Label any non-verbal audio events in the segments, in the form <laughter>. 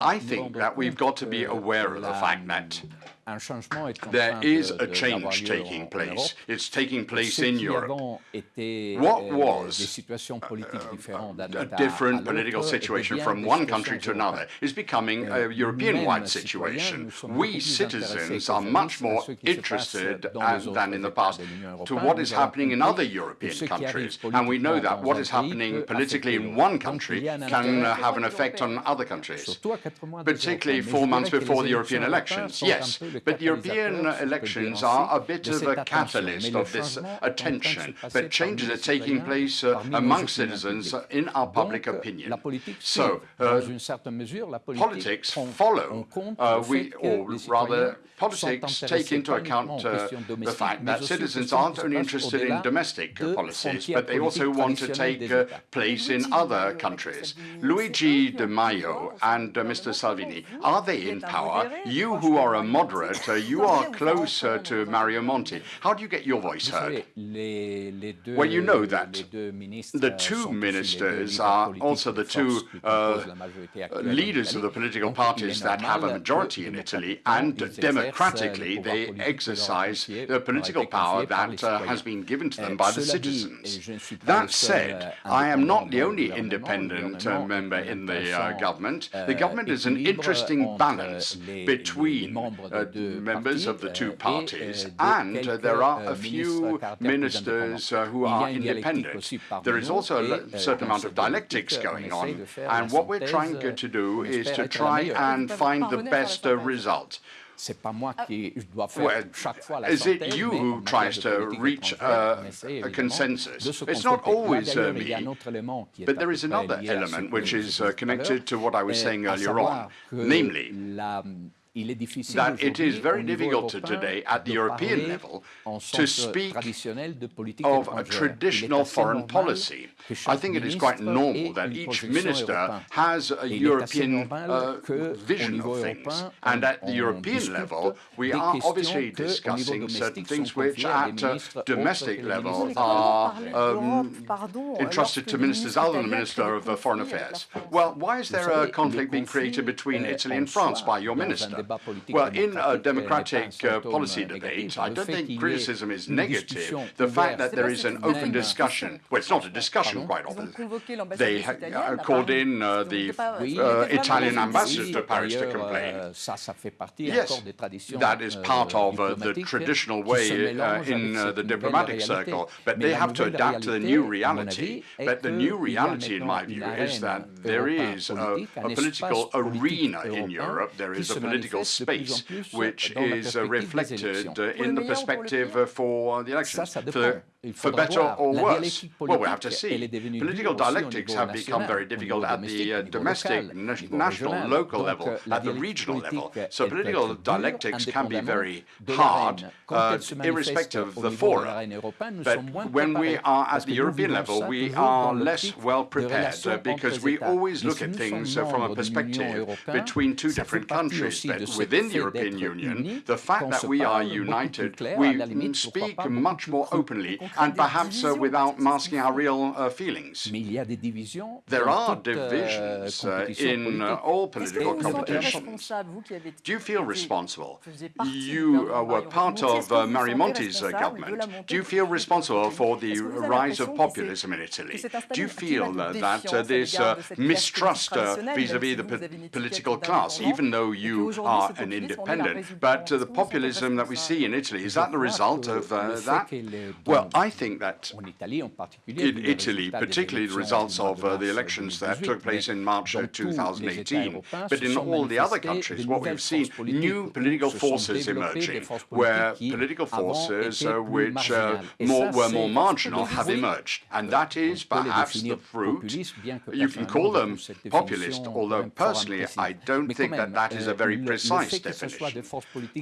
I think that we've got to be aware of the fact that there is a change taking place. It's taking place in Europe. What was uh, uh, a different political situation from one country to another is becoming a European-wide situation. We citizens are much more interested than in the past to what is happening in other European countries. And we know that what is happening politically in one country can have an effect on other countries, particularly four months before the European elections. Yes, but European elections are a bit of a catalyst of this attention, but changes are taking place uh, among citizens in our public opinion. So, uh, politics follow, uh, we, or rather, politics take into account uh, the fact that citizens aren't only interested in domestic policies, but they also want to take uh, place in other countries. Luigi Di Maio and uh, Mr. Salvini, are they in power? You who are a moderate, uh, you are closer to Mario Monti. How do you get your voice heard? Well, you know that the two ministers are also the two uh, leaders of the political parties that have a majority in Italy, and democratically they exercise the political power that uh, has been given to them by the citizens. That said, I am not the only independent uh, member in the uh, government. The government is an interesting balance between uh, members of the two parties, and uh, there are a few ministers who are independent. There is also a certain amount of dialectics going on, and what we're trying to do is to try and find the best uh, result. Well, is it you who tries to reach uh, a consensus? It's not always uh, me, but there is another element which is uh, connected to what I was saying earlier on, namely that it is very difficult today at the European level to speak of a traditional foreign policy. I think it is quite normal that each minister has a European uh, vision of things. And at the European level, we are obviously discussing certain things which at uh, domestic level are um, entrusted to ministers other than the Minister of uh, Foreign Affairs. Well, why is there a conflict being created between Italy and France by your minister? Well, in a democratic uh, policy debate, I don't think criticism is negative. The fact that there is an open discussion, well, it's not a discussion quite often. They uh, called in uh, the uh, Italian ambassador to Paris to complain. Yes, that is part of uh, the traditional way uh, in the diplomatic circle, but they have to adapt to the new reality. But the new reality, in my view, is that there is a, a political arena in Europe, there is a political space, which is uh, reflected uh, in the perspective for the elections. For better or worse? Well, we have to see. Political dialectics have become very difficult at the uh, domestic, national, local level, euh, at the regional level. So political dialectics can be very hard, uh, irrespective of the forum. But when we are at the European level, we are less well prepared uh, because we always look at things uh, from a perspective between two different countries. But within the European Union, the fact that we are united, we speak much more openly and perhaps uh, without masking our real uh, feelings. There are euh, divisions uh, in uh, all political competitions. Do you feel responsible? You uh, were part of uh, Mario Monti's government. Do you feel responsible for the rise of populism in Italy? Do you feel that this mistrust vis-à-vis -vis the political class, even though you are an independent, but the populism that we see in Italy, is that the result of that? Well, I think that in Italy, particularly the results of uh, the elections that took place in March 2018, but in all the other countries, what we've seen, new political forces emerging, where political forces uh, which uh, more, were more marginal have emerged. And that is perhaps the fruit, you can call them populist, although personally I don't think that that is a very precise definition.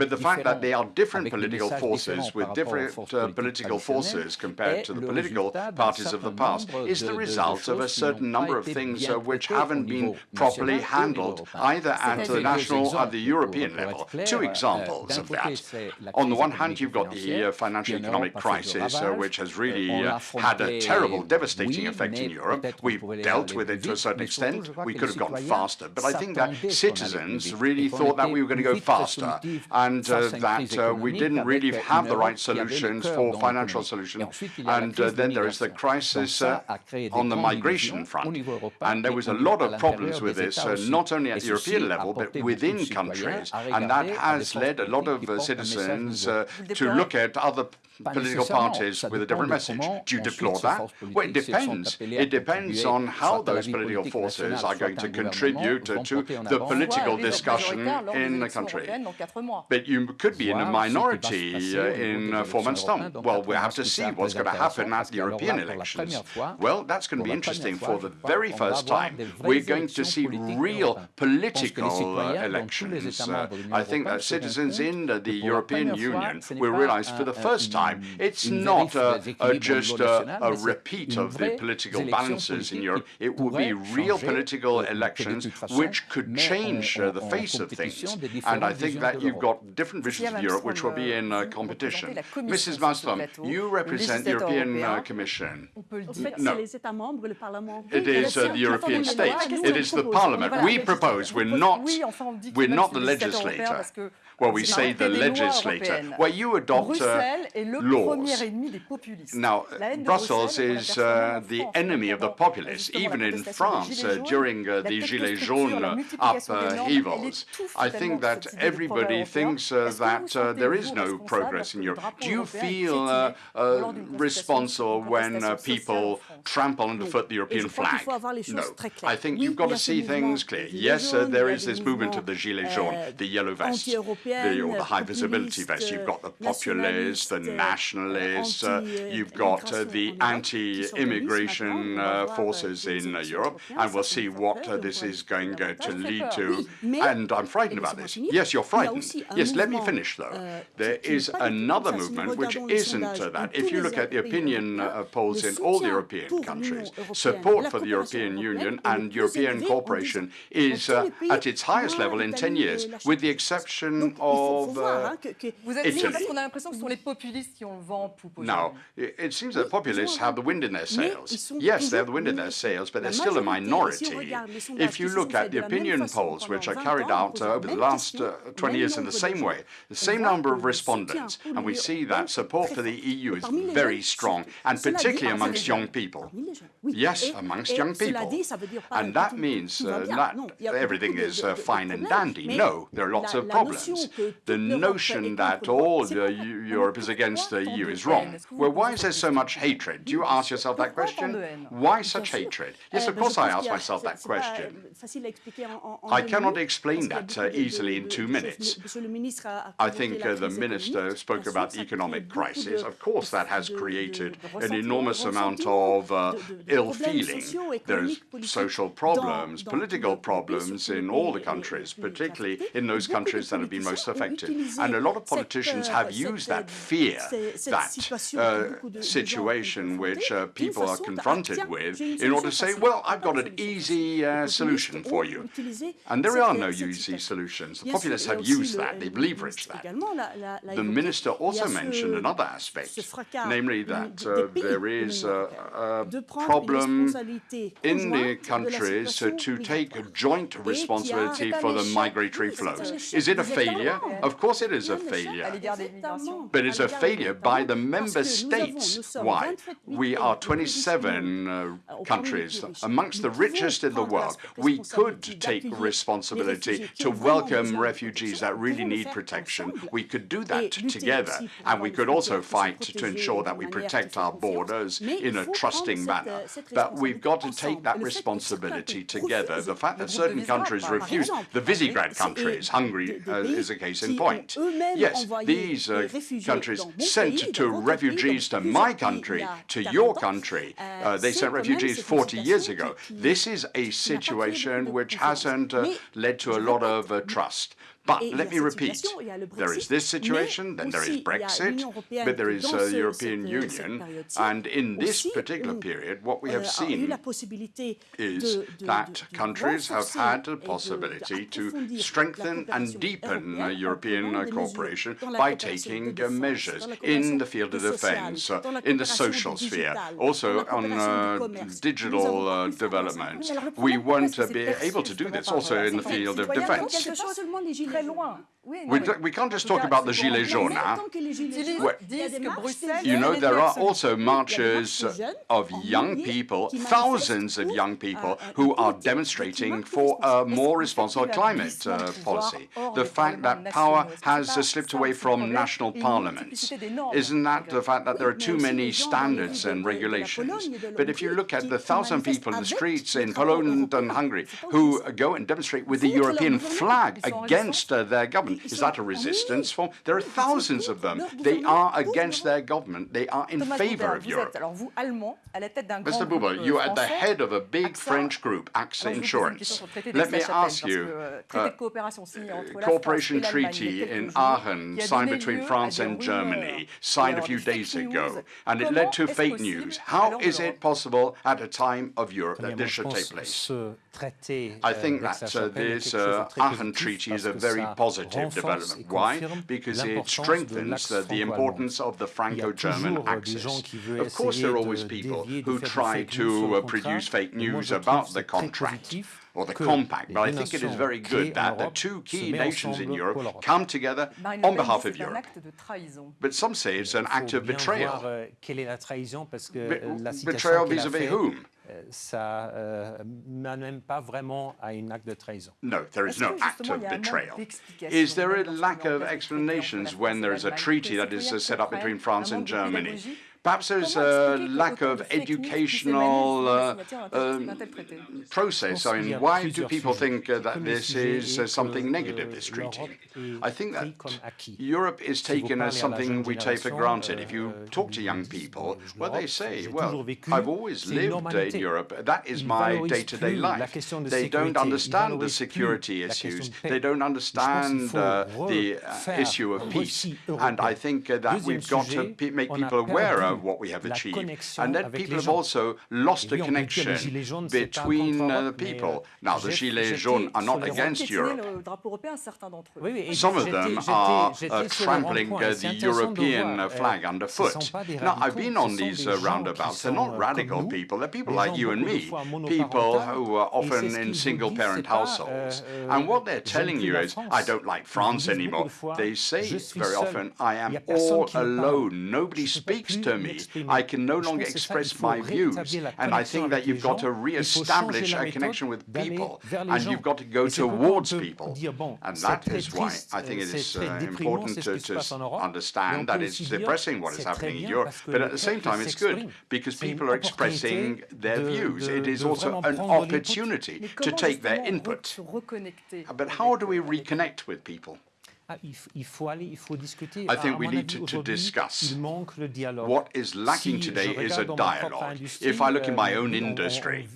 But the fact that they are different political forces with different uh, political forces voters compared to the political parties of the past is the result of a certain number of things uh, which haven't been properly handled, either at the national or the European level. Two examples of that. On the one hand, you've got the uh, financial economic crisis, uh, which has really uh, had a terrible, devastating effect in Europe. We've dealt with it to a certain extent. We could have gone faster. But I think that citizens really thought that we were going to go faster and uh, that uh, we didn't really have the right solutions for financial solutions. And uh, then there is the crisis uh, on the migration front. And there was a lot of problems with this, uh, not only at the European level, but within countries. And that has led a lot of uh, citizens to look at other political parties with a different message. Do you deplore that? Well, it depends. It depends on how those political forces are going to contribute to the political discussion in the country. But you could be in a minority uh, in uh, four months' time. Well, we have to see what's going to happen at the European elections. Well, that's going to be interesting. For the very first time, we're going to see real political uh, elections. Uh, I think that citizens in the European Union will realize for the first time time. It's not just a, a repeat of the political balances in Europe. It will be real political elections which could change uh, the face of things. And I think that you've got different visions of Europe which will be in uh, competition. Mrs. Malmström, you represent the European uh, Commission. No, it is uh, the European states. It is the Parliament. We propose. We're not. We're not the legislator. Well, we say the legislator. Well, you adopt uh, laws. Now, Brussels is uh, the enemy of the populace. Even in France, uh, during uh, the Gilets jaunes upheavals, I think that everybody thinks uh, that uh, there is no progress in Europe. Do you feel responsible when people trample underfoot the European flag? No. I think you've got to see things clear. Yes, there is this movement of the Gilets jaunes, the yellow vests the, or the high visibility vest. You've got the populists, the nationalists, uh, you've got uh, the anti-immigration uh, forces in uh, Europe, and we'll see what uh, this is going to lead to. And I'm frightened about this. Yes, you're frightened. Yes, let me finish, though. Euh, there is another movement which isn't that. If you look at the opinion polls in all the European countries, support for the European Union and European cooperation is at its highest level in 10 years, with the exception of uh, Now, it seems that populists have the wind in their sails. Yes, they have the wind in their sails, but they're still a minority. If you look at the opinion polls, which are carried out uh, over the last uh, 20 years in the same way, the same number of respondents, and we see that support for the EU is very strong, and particularly amongst young people. Yes, amongst young people. And that means uh, not everything is uh, fine and dandy. No, there are lots of problems the notion that all Europe is against the EU is wrong. Well, why is there so much hatred? Do you ask yourself that question? Why such hatred? Yes, of course I ask myself that question. I cannot explain that uh, easily in two minutes. I think uh, the minister spoke about the economic crisis. Of course, that has created an enormous amount of uh, ill feeling. There's social problems, political problems in all the countries, particularly in those countries that have been most affected. And a lot of politicians have used that fear, that uh, situation which uh, people are confronted with, in order to say, well, I've got an easy uh, solution for you. And there are no easy solutions. The populists have used that, they've leveraged that. The minister also mentioned another aspect, namely that uh, there is a, a problem in the countries to take joint responsibility for the migratory flows. Is it a failure? Of course it is a failure. But it's a failure by the member states. Why? We are 27 uh, countries, amongst the richest in the world. We could take responsibility to welcome refugees that really need protection. We could do that together. And we could also fight to ensure that we protect our borders in a trusting manner. But we've got to take that responsibility together. The fact that certain countries refuse, the Visegrad countries, Hungary uh, is a case in point. Yes, these uh, countries sent to refugees to my country, to your country. Uh, they sent refugees 40 years ago. This is a situation which hasn't uh, led to a lot of uh, trust. But let me repeat, there is this situation, then there is Brexit, but there is the European Union, and in this particular period, what we have euh, seen is that countries have had the possibility to strengthen and deepen European cooperation by taking measures in the field of defense, in the social sphere, also on uh, digital uh, development. We won't uh, be able to do this also in the field of defense. très loin. We, we can't just talk about the Gilets jaunes. Huh? You know, there are also marches of young people, thousands of young people, who are demonstrating for a more responsible climate uh, policy. The fact that power has uh, slipped away from national parliaments. Isn't that the fact that there are too many standards and regulations? But if you look at the thousand people in the streets in Poland and Hungary who go and demonstrate with the European flag against uh, their government, is that a resistance form? There are thousands of them. They are against their government. They are in favor of Europe. Mr. Buberl, you are at the head of a big French group, AXA Insurance. Let me ask you, uh, cooperation treaty in Aachen, signed between France and Germany, signed a few days ago, and it led to fake news. How is it possible at a time of Europe that this should take place? I think that uh, this uh, Aachen Treaty is a very positive development. Why? Because it strengthens uh, the importance of the Franco-German axis. Of course, there are always people who try to uh, produce fake news about the contract or the compact, but I think it is very good that the two key nations in Europe come together on behalf of Europe. But some say it's an act of betrayal. Euh, betrayal vis-à-vis whom? Euh, ça euh, n'amène pas vraiment à un acte de trahison. No, there is no act of betrayal. Is there a lack of explanations when there is a treaty that is set up between France and Germany? Perhaps there's a lack of educational uh, um, process. I mean, why do people think uh, that this is uh, something negative, this treaty? I think that Europe is taken as something we take for granted. If you talk to young people, well, they say, well, I've always lived in Europe. That is my day-to-day -day life. They don't understand the security issues. They don't understand uh, the uh, issue of peace. And I think uh, that we've got to make people aware of what we have achieved. And then people have also lost the connection between uh, the people. Now, the Gilets jaunes are not against Europe. Some of them are uh, trampling uh, the European uh, flag underfoot. Now, I've been on these uh, roundabouts. They're not radical people. They're people like you and me, people who are often in single-parent households. Euh, and what they're telling you is, I don't like France anymore. They say very often, I am all alone. Nobody speaks to me. I can no longer express my views. And I think that you've got to re-establish a connection with people, and you've got to go towards people. And that is why I think it is uh, important to, to understand that it's depressing what is happening in Europe, but at the same time it's good, because people are expressing their views. It is also an opportunity to take their input. But how do we reconnect with people? Ah, il faut aller, il faut discuter. I think we need to, to discuss. What is lacking today is a dialogue. If I look in my own industry,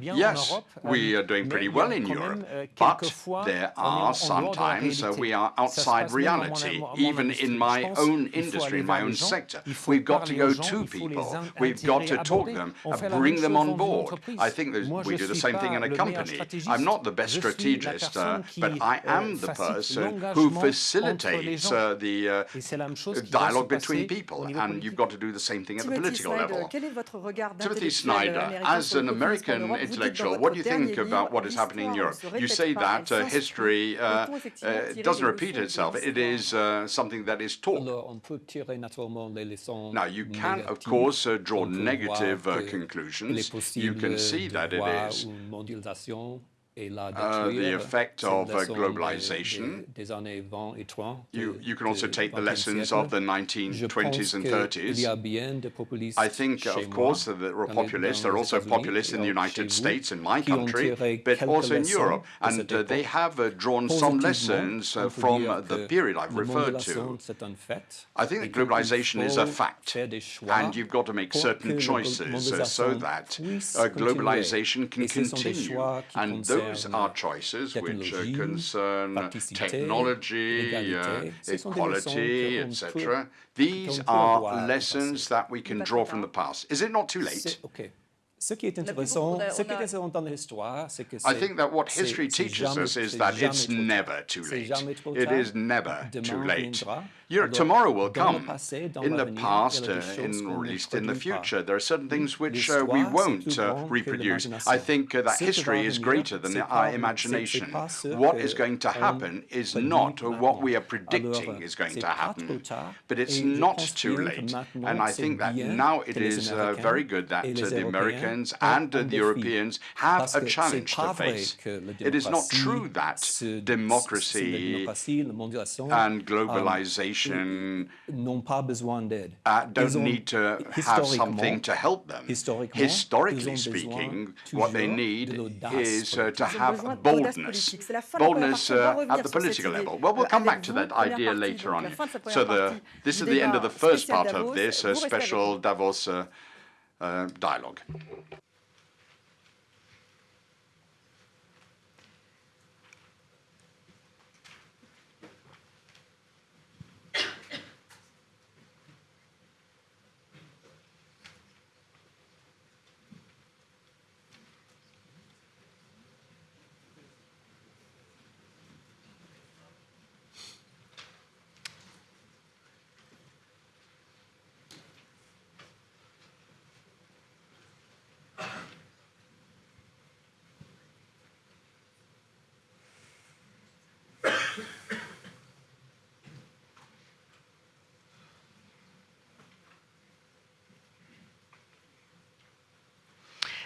yes, we are doing pretty well in Europe, euh, but there are sometimes uh, we are outside reality, even in my own industry, in my own sector. We've got to go to people. We've got to talk to them, and bring them on board. I think we do the same thing in a company. I'm not the best strategist, uh, but I am the person who facilitates uh, the uh, dialogue between people, and you've got to do the same thing at the political level. Timothy Snyder, as an American intellectual, what do you think about what is happening in Europe? You say that uh, history uh, uh, doesn't repeat itself. It is uh, something that is taught. Now, you can, of course, draw negative conclusions. You can see that it is uh, the effect of uh, globalization. You, you can also take the lessons of the 1920s and 30s. I think, of course, that there are populists. There are also populists in the United States, in my country, but also in Europe. And uh, they have uh, drawn some lessons uh, from the period I've referred to. I think that globalization is a fact, and you've got to make certain choices so that globalization can continue. And those those are choices which uh, concern technology, uh, equality, etc. These are lessons that we can draw from the past. Is it not too late? Ce qui est intéressant, ce qui est intéressant dans l'histoire, c'est que I think that what history teaches us is that it's never too late. It is never too late. Tomorrow will come. In the past, uh, in, or at least in the future, there are certain things which uh, we won't uh, reproduce. I think uh, that history is greater than our imagination. What is going to happen is not what we are predicting is going to happen, but it's not too late. And I think that now it is uh, very good that uh, the Americans and the Europeans have a challenge to face. It is not true that democracy and globalization n'ont pas besoin d'aide. Uh, don't need to have something to help them. Historically speaking, what they need is uh, to have boldness, boldness uh, at the political level. Well, we'll come back to that idea later on. So the, this is the end of the first part of this uh, special Davos uh, uh, dialogue.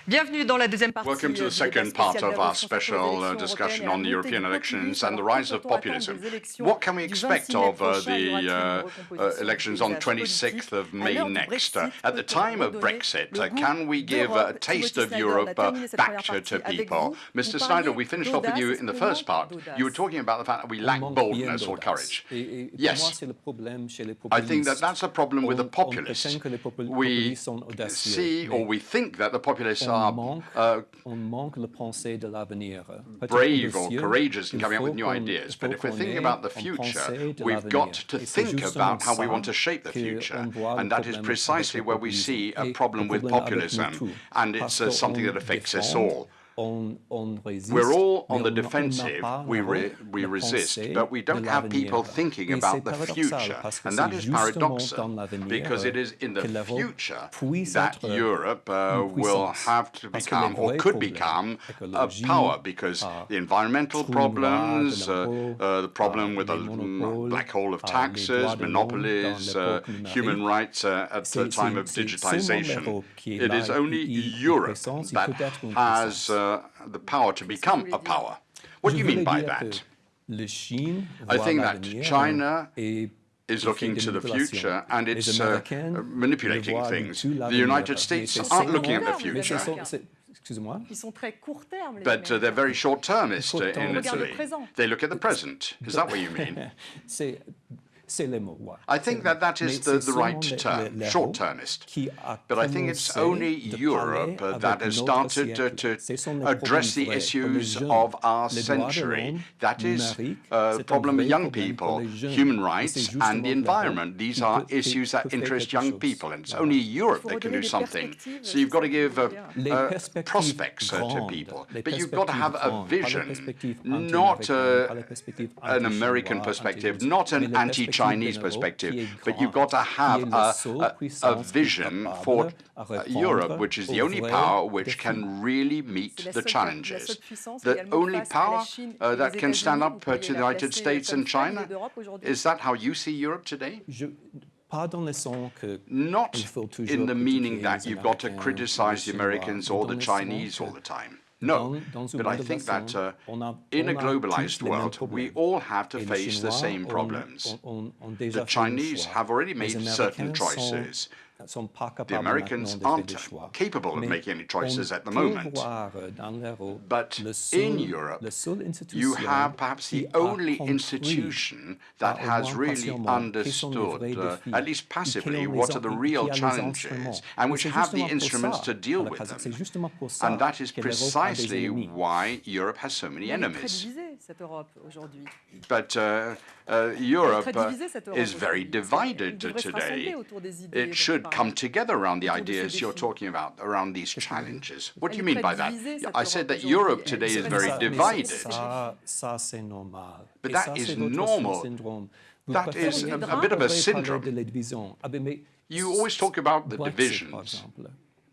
Welcome to the second part of our special uh, discussion on the European elections and the rise of populism. What can we expect of uh, the uh, uh elections on 26th of May next? Uh, at the time of Brexit, uh, can we give a taste of Europe back to people? Mr. Snyder, we finished off with you in the first part. You were talking about the fact that we lack boldness or courage. Yes, I think that that's a problem with the populists. We see or we think that the populists are uh, brave or courageous in coming up with new ideas. But if we're thinking about the future, we've got to think about how we want to shape the future. And that is precisely where we see a problem with populism. And it's uh, something that affects us all. We're all on the defensive, we, re we resist, but we don't have people thinking about the future. And that is paradoxal, because it is in the future that Europe uh, will have to become, or could become, a power, because the environmental problems, uh, uh, the problem with the black hole of taxes, monopolies, uh, human rights uh, at the time of digitization. It is only Europe that has uh, the power to become a power. What do you mean by that? I think that China is looking to the future and it's uh, manipulating things. The United States aren't looking at the future. But uh, they're very short-termist uh, in Italy. They look at the present. Is that what you mean? <laughs> I think that that is the, the right term, short-termist. But I think it's only Europe uh, that has started to, to address the issues of our century. That is uh, the problem of young people, human rights and the environment. These are issues that interest young people, and it's only Europe that can do something. So you've got to give uh, uh, prospects uh, to people, but you've got to have a vision, not uh, an American perspective, not an anti Chinese perspective, but you've got to have a, a, a vision for Europe, which is the only power which can really meet the challenges. The only power uh, that can stand up uh, to the United States and China, is that how you see Europe today? Not in the meaning that you've got to criticize the Americans or the Chinese all the time. No, but I think that uh, in a globalized world, we all have to face the same problems. The Chinese have already made certain choices. The Americans aren't capable of making any choices at the moment. But in Europe, you have perhaps the only institution that has really understood, uh, at least passively, what are the real challenges and which have the instruments to deal with them. And that is precisely why Europe has so many enemies. But uh, Europe uh, is very divided today. It should come together around the ideas you're talking about, around these challenges. What do you mean by that? I said that Europe today is very divided. But that is normal. That is a, a bit of a syndrome. You always talk about the divisions.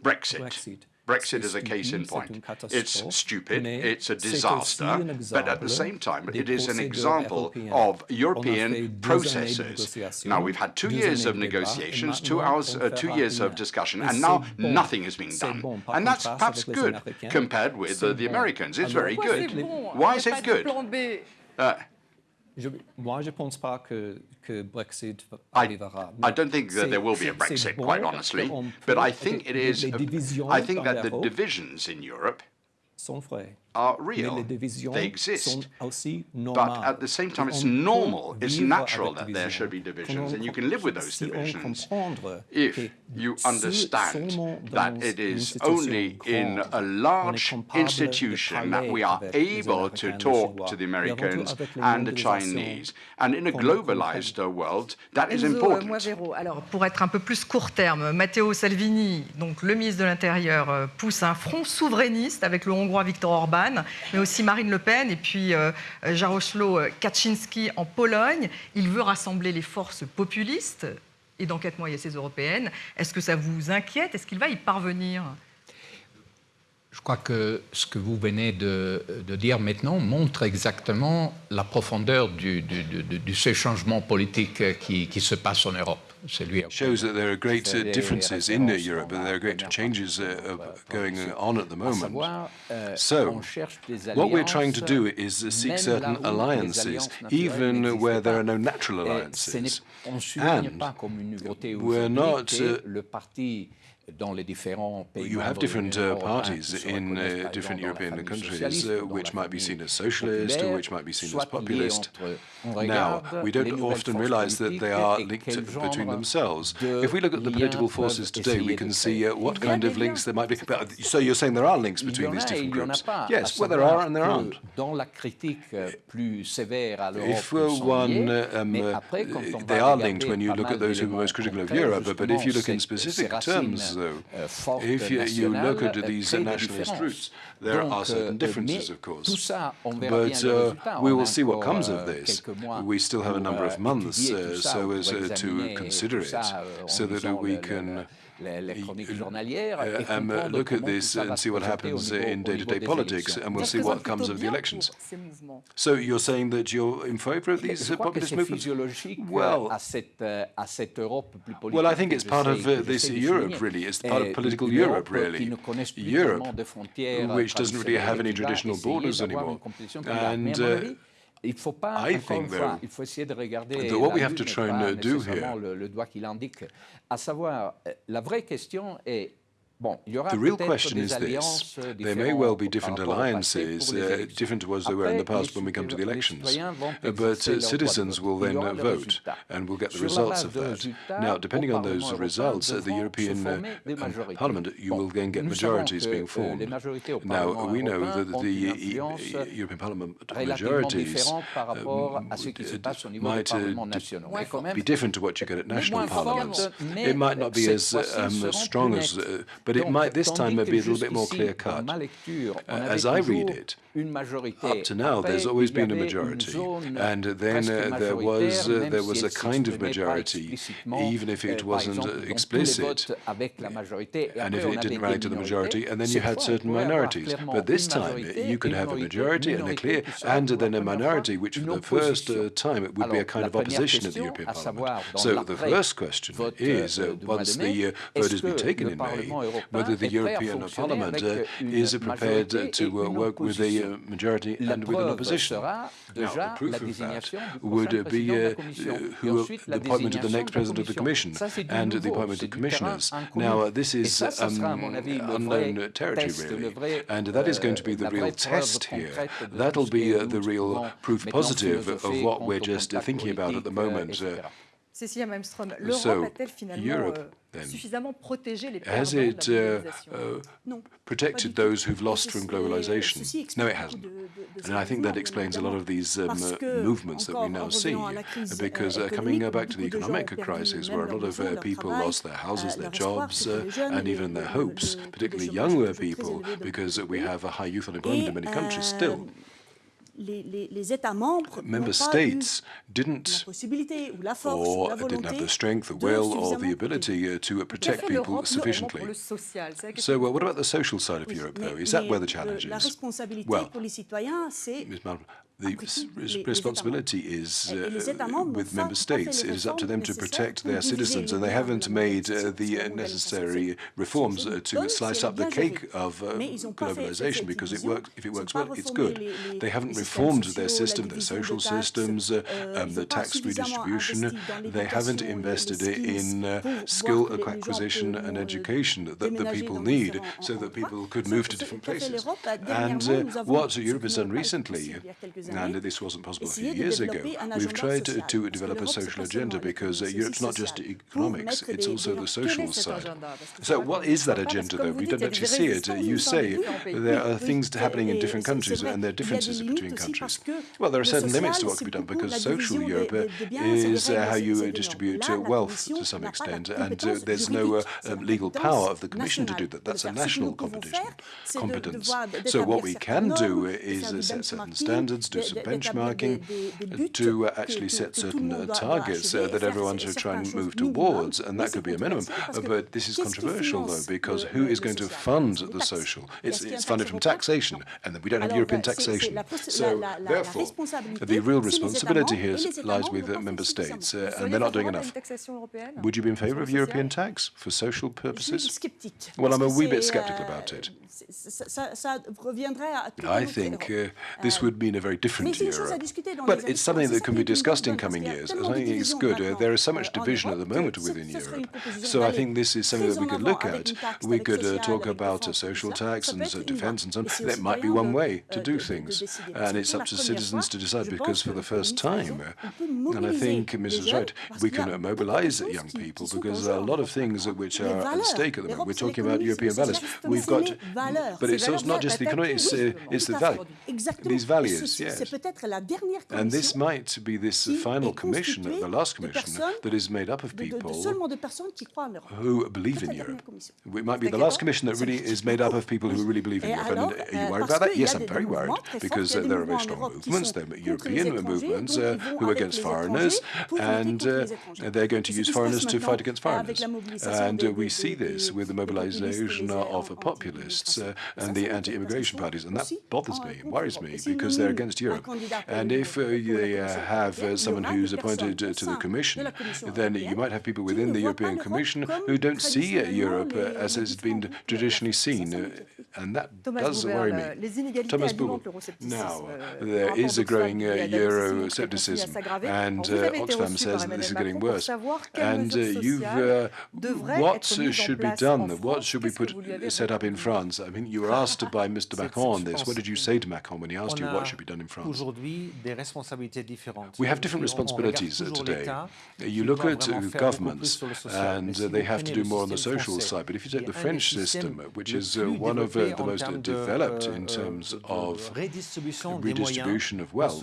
Brexit. Brexit is a case in point. It's stupid, it's a disaster, but at the same time, it is an example of European processes. Now, we've had two years of negotiations, two, hours, uh, two years of discussion, and now nothing is being done. And that's perhaps good compared with uh, the Americans. It's very good. Why is it good? Uh, Je, moi, je ne pense pas que, que Brexit arrivera. I, I don't think that there will be a Brexit, quite honestly, but I think it is. I think that the divisions in Europe sont. Are real. They exist. But at the same time, it's normal, it's natural that there should be divisions, and you can live with those divisions if you understand that it is only in a large institution that we are able to talk to the Americans and the Chinese. And in a globalized world, that is important. Alors, pour être un peu plus court terme, Matteo Salvini, donc le ministre de l'Intérieur, euh, pousse un front souverainiste avec le Hongrois Viktor Orban mais aussi Marine Le Pen et puis euh, Jaroszlo Kaczynski en Pologne. Il veut rassembler les forces populistes et a ces européennes. Est-ce que ça vous inquiète? Est-ce qu'il va y parvenir? Je crois que ce que vous venez de, dire maintenant montre exactement la profondeur de ce changement politique qui, qui se passe en Europe. Shows that there are great uh, differences in uh, Europe and there are great changes uh, going on at the moment. So, what we're trying to do is seek certain alliances, even where there are no natural alliances. And we're not you have different uh, parties in uh, different European countries, uh, which might be seen as socialist, or which might be seen as populist. Now, we don't often realize that they are linked between themselves. If we look at the political forces today, we can see uh, what kind of links there might be. But, so you're saying there are links between these different groups? Yes, well, there are and there aren't. If one, um, they are linked when you look at those who are most critical of Europe, but if you look in specific terms, though, if you, you look at these nationalist roots, there are certain differences, of course. But uh, we will see what comes of this. We still have a number of months uh, so as uh, to consider it, so that we can um, look at this and see what happens in day-to-day -day politics, and we'll see what comes of the elections. So you're saying that you're in favor of these uh, populist movements? Well, well, I think it's part of uh, this Europe, really. It's part of political Europe, really. Europe, which doesn't really have any traditional borders anymore. And uh, il faut pas, fois, il faut essayer de regarder what we have to try and do here. Le, le doigt qu'il indique. À savoir, euh, la vraie question est the real question is this. Euh, there may well be different alliances, uh, different to as they were in the past when we come to the elections. Uh, but uh, citizens will then uh, vote and will get the results of that. Now, depending on those results, at the European uh, Parliament, you will then get majorities being formed. Now, we know that the European Parliament majorities might be different to what you get at national parliaments. It might not be as um, strong as, but it might this time be a little bit more clear cut. As I read it, up to now, there's always been a majority, and then uh, there was uh, there was a kind of majority, even if it wasn't uh, explicit, and if it didn't rally to the majority, and then you had certain minorities. But this time, you can have a majority and a clear, and then a minority, which for the first uh, time it would be a kind of opposition at the European Parliament. So the first question is, uh, once the uh, vote has been taken in May, whether the European Parliament uh, is prepared to uh, work with a majority and with an opposition. Now, the proof of that would be who, the appointment of the next president of the Commission and the appointment of commissioners. Now, this is um, unknown territory, really, and that is going to be the real test here. That'll be uh, the real proof positive of what we're just thinking about at the moment. Uh, Cécilia Malmström, l'Europe a-t-elle finalement euh, suffisamment protégé les Has it uh, uh, protected those who've lost from globalization? No, it hasn't. And I think that explains a lot of these um, movements that we now see, because uh, coming back to the economic crisis, where a lot of uh, people lost their houses, their jobs, uh, and even their hopes, particularly younger people, because we have a high youth unemployment in many countries still member states didn't or didn't have the strength, the will, or the ability uh, to protect people sufficiently. So, what about the social side of Europe, though? Is that where the challenge is? Well, Ms. Mal the responsibility is uh, with member states. It is up to them to protect their citizens, and they haven't made uh, the necessary reforms uh, to slice up the cake of uh, globalization because it works. If it works well, it's good. They haven't reformed their system, their social systems, uh, um, the tax redistribution. They haven't invested in uh, skill acquisition and education that the people need so that people could move to different places. And what Europe has done recently and this wasn't possible a few years ago. We've tried to, to develop a social agenda because uh, Europe's not just economics, it's also the social side. So what is that agenda, though? We don't actually see it. You say there are things happening in different countries and there are differences between countries. Well, there are certain limits to what can be done because social Europe is uh, how you distribute uh, wealth to some extent, and uh, there's no uh, legal power of the Commission to do that. That's a national competition, competence. So what we can do is set certain standards, do some benchmarking to uh, actually set certain uh, targets uh, that everyone should try and move towards, and that could be a minimum. but this is controversial, though, because who is going to fund the social? It's, it's funded from taxation, and we don't have European taxation. So, therefore, the real responsibility here lies with member states, and they're not doing enough. Would you be in favor of European tax for social purposes? Well, I'm a wee bit skeptical about it. I think uh, this would mean a very different Europe. But it's something that can be discussed in coming years. I think it's good. Uh, there is so much division at the moment within Europe. So I think this is something that we could look at. We could uh, talk about a social tax and uh, defense and so on. That might be one way to do things. And it's up to citizens to decide because for the first time, and I think Mrs. Right, we can mobilize young people because there are a lot of things which are at stake at the moment. We're talking about European values. We've got but it's not just the economy, it's, uh, it's the value. These values, And this might be this final commission, the last commission, that is made up of people who believe in Europe. It might be the last commission that really is made up of people who really believe in Europe. And are you worried about that? Yes, I'm very worried, because uh, there are very strong movements, there are European movements uh, who are against foreigners, and uh, they're going to use foreigners to fight against foreigners. And uh, we see this with the mobilization of populists and the anti-immigration parties, and that bothers me, worries me, because they're against Europe. And if uh, they uh, have uh, someone who's appointed uh, to the Commission, then you might have people within the European Commission who don't see Europe as it's been traditionally seen, and that does worry me. Thomas Buberl. Now, uh, there is a growing uh, Euro-scepticism, and uh, Oxfam says that this is getting worse. And you've, what should be done? What should be put set up in France? I mean, you were asked <laughs> by Mr. Macron on this. What did you say to Macron when he asked you what should be done in France? We have different responsibilities today. You look at governments, and they have to do more on the social side. But if you take the French system, which is uh, one of uh, the most developed in euh, terms of redistribution of wealth,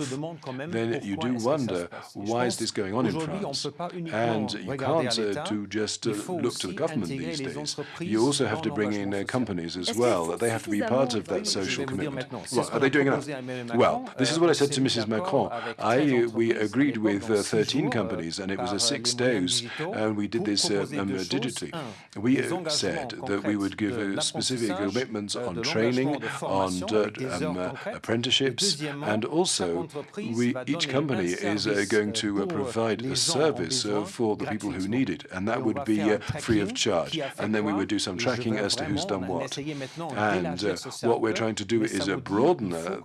then you do wonder why is this going on in France? And you can't uh, do just look to the government these days. You also have to bring in companies as well. They have to be part of that social commitment. Well, are they doing enough? Well, this is what I said to Mrs. Macron. I, we agreed with uh, 13 companies, and it was a six days, and we did this uh, um, digitally. We uh, said that we would give a specific commitments commitments on training, on um, uh, apprenticeships, and also we, each company is uh, going to uh, provide a service uh, for the people who need it, and that would be free of charge. And then we would do some tracking as to who's done what. And what we're trying to do is broaden that,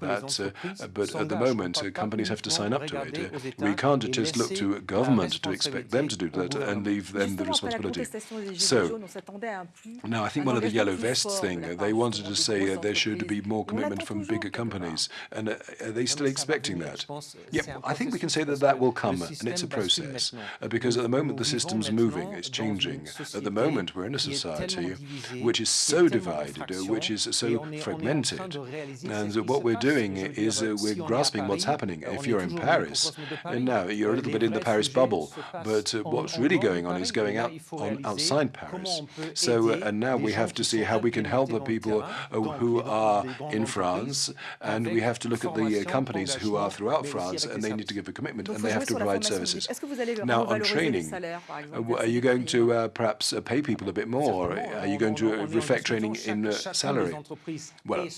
but at the moment, companies have to sign up to it. we can't just look to government to expect them to do that and leave them the responsibility. So, now I think one of the yellow vests thing, they wanted to say there should be more commitment from bigger companies. And uh, are they still expecting that? Yeah, I think we can say that that will come, and it's a process. Uh, because at the moment the system's moving, it's changing. At the moment we're in a society which is so divided, uh, which is so fragmented. And what we're doing is we're grasping what's happening. If you're in Paris, and now you're a little bit in the Paris bubble, but what's really going on is going out on outside Paris. So, and now we have to see how we can help the people who are in France, and we have to look at the companies who are throughout France, and they need to give a commitment, and they have to provide services. Now, on training, are you going to uh, perhaps uh, pay people a bit more? Are you going to reflect training in uh, salary? Well,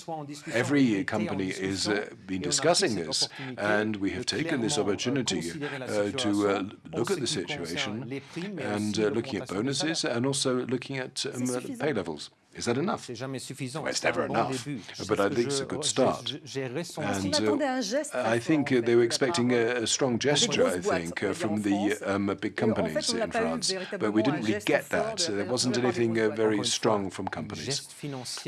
every company is uh, been discussing this, and we have taken this opportunity uh, to uh, look at the situation and looking at bonuses and also looking at um, pay levels. Is that enough? Well, it's never enough, but I think it's a good start. And uh, I think uh, they were expecting a, a strong gesture, I think, uh, from the um, big companies in France, but we didn't really get that. There wasn't anything uh, very strong from companies.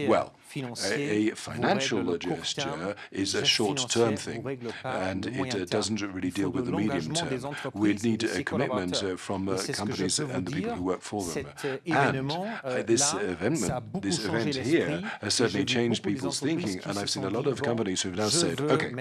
Well, a, financial gesture is a short-term thing, and it uh, doesn't really deal with the medium term. We need a commitment uh, from uh, companies and the people who work for them. And this event, this event here has certainly changed people's thinking, and I've seen a lot of companies who have now said, okay,